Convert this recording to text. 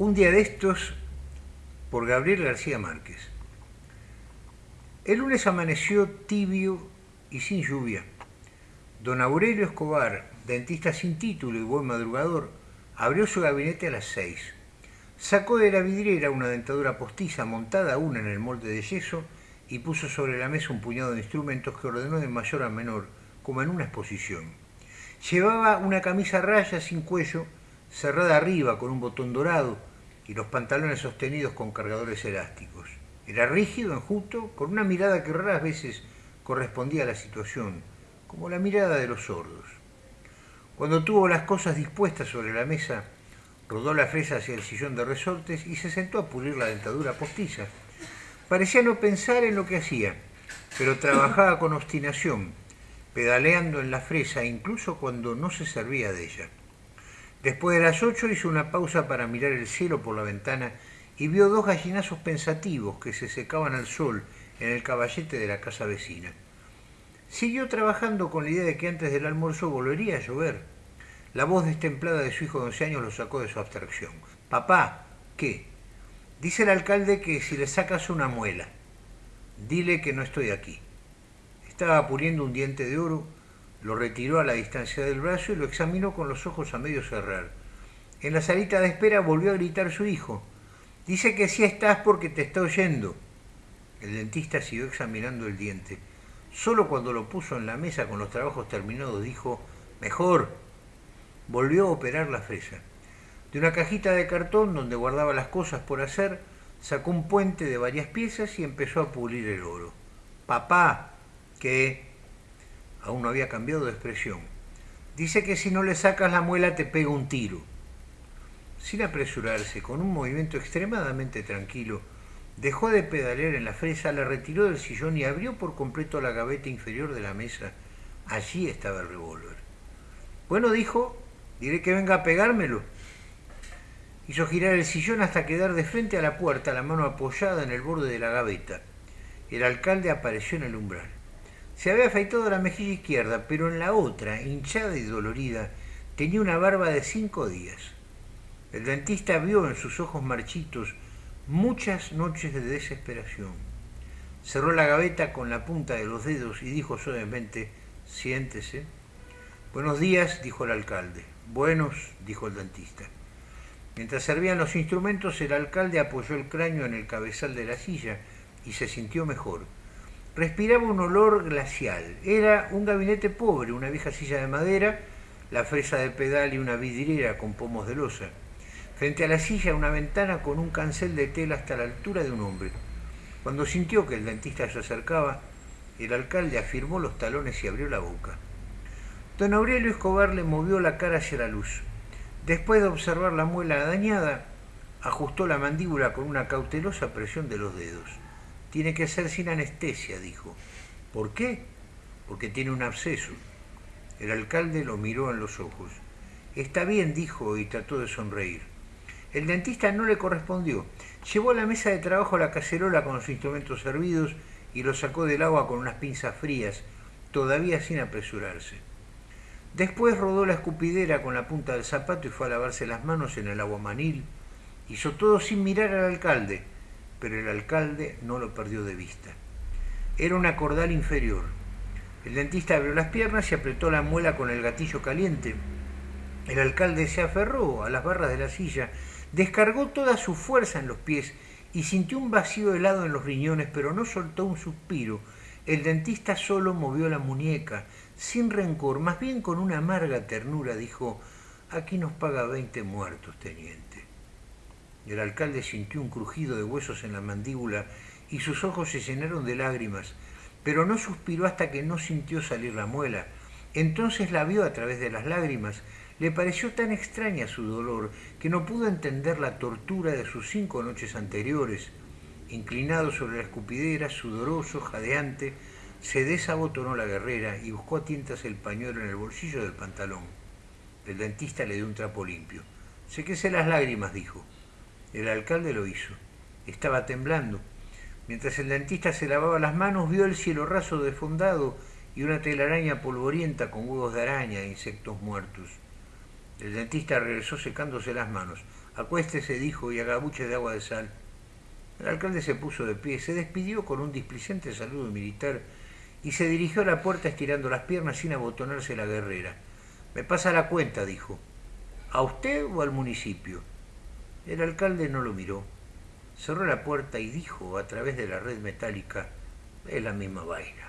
Un día de estos, por Gabriel García Márquez. El lunes amaneció tibio y sin lluvia. Don Aurelio Escobar, dentista sin título y buen madrugador, abrió su gabinete a las seis. Sacó de la vidriera una dentadura postiza montada aún en el molde de yeso y puso sobre la mesa un puñado de instrumentos que ordenó de mayor a menor, como en una exposición. Llevaba una camisa raya sin cuello, cerrada arriba con un botón dorado, y los pantalones sostenidos con cargadores elásticos. Era rígido, enjuto, con una mirada que raras veces correspondía a la situación, como la mirada de los sordos. Cuando tuvo las cosas dispuestas sobre la mesa, rodó la fresa hacia el sillón de resortes y se sentó a pulir la dentadura postiza. Parecía no pensar en lo que hacía, pero trabajaba con obstinación, pedaleando en la fresa incluso cuando no se servía de ella. Después de las ocho hizo una pausa para mirar el cielo por la ventana y vio dos gallinazos pensativos que se secaban al sol en el caballete de la casa vecina. Siguió trabajando con la idea de que antes del almuerzo volvería a llover. La voz destemplada de su hijo de once años lo sacó de su abstracción. Papá, ¿qué? Dice el alcalde que si le sacas una muela, dile que no estoy aquí. Estaba puliendo un diente de oro lo retiró a la distancia del brazo y lo examinó con los ojos a medio cerrar. En la salita de espera volvió a gritar su hijo. Dice que sí estás porque te está oyendo. El dentista siguió examinando el diente. Solo cuando lo puso en la mesa con los trabajos terminados dijo, mejor. Volvió a operar la fresa. De una cajita de cartón donde guardaba las cosas por hacer, sacó un puente de varias piezas y empezó a pulir el oro. Papá, ¿qué? Aún no había cambiado de expresión. Dice que si no le sacas la muela te pega un tiro. Sin apresurarse, con un movimiento extremadamente tranquilo, dejó de pedalear en la fresa, la retiró del sillón y abrió por completo la gaveta inferior de la mesa. Allí estaba el revólver. Bueno, dijo, diré que venga a pegármelo. Hizo girar el sillón hasta quedar de frente a la puerta, la mano apoyada en el borde de la gaveta. El alcalde apareció en el umbral. Se había afeitado la mejilla izquierda, pero en la otra, hinchada y dolorida, tenía una barba de cinco días. El dentista vio en sus ojos marchitos muchas noches de desesperación. Cerró la gaveta con la punta de los dedos y dijo suavemente, siéntese. Buenos días, dijo el alcalde. Buenos, dijo el dentista. Mientras servían los instrumentos, el alcalde apoyó el cráneo en el cabezal de la silla y se sintió mejor respiraba un olor glacial. Era un gabinete pobre, una vieja silla de madera, la fresa de pedal y una vidriera con pomos de losa. Frente a la silla una ventana con un cancel de tela hasta la altura de un hombre. Cuando sintió que el dentista se acercaba, el alcalde afirmó los talones y abrió la boca. Don Aurelio Escobar le movió la cara hacia la luz. Después de observar la muela dañada, ajustó la mandíbula con una cautelosa presión de los dedos. Tiene que ser sin anestesia, dijo. ¿Por qué? Porque tiene un absceso. El alcalde lo miró en los ojos. Está bien, dijo, y trató de sonreír. El dentista no le correspondió. Llevó a la mesa de trabajo la cacerola con los instrumentos servidos y lo sacó del agua con unas pinzas frías, todavía sin apresurarse. Después rodó la escupidera con la punta del zapato y fue a lavarse las manos en el agua manil. Hizo todo sin mirar al alcalde pero el alcalde no lo perdió de vista. Era una cordal inferior. El dentista abrió las piernas y apretó la muela con el gatillo caliente. El alcalde se aferró a las barras de la silla, descargó toda su fuerza en los pies y sintió un vacío helado en los riñones, pero no soltó un suspiro. El dentista solo movió la muñeca, sin rencor, más bien con una amarga ternura, dijo, aquí nos paga veinte muertos, teniente. El alcalde sintió un crujido de huesos en la mandíbula y sus ojos se llenaron de lágrimas, pero no suspiró hasta que no sintió salir la muela. Entonces la vio a través de las lágrimas. Le pareció tan extraña su dolor que no pudo entender la tortura de sus cinco noches anteriores. Inclinado sobre la escupidera, sudoroso, jadeante, se desabotonó la guerrera y buscó a tientas el pañuelo en el bolsillo del pantalón. El dentista le dio un trapo limpio. Séquese las lágrimas, dijo. El alcalde lo hizo. Estaba temblando. Mientras el dentista se lavaba las manos, vio el cielo raso defondado y una telaraña polvorienta con huevos de araña e insectos muertos. El dentista regresó secándose las manos. Acuéstese, dijo, y haga buches de agua de sal. El alcalde se puso de pie, se despidió con un displicente saludo militar y se dirigió a la puerta estirando las piernas sin abotonarse la guerrera. Me pasa la cuenta, dijo. ¿A usted o al municipio? El alcalde no lo miró. Cerró la puerta y dijo a través de la red metálica, es la misma vaina.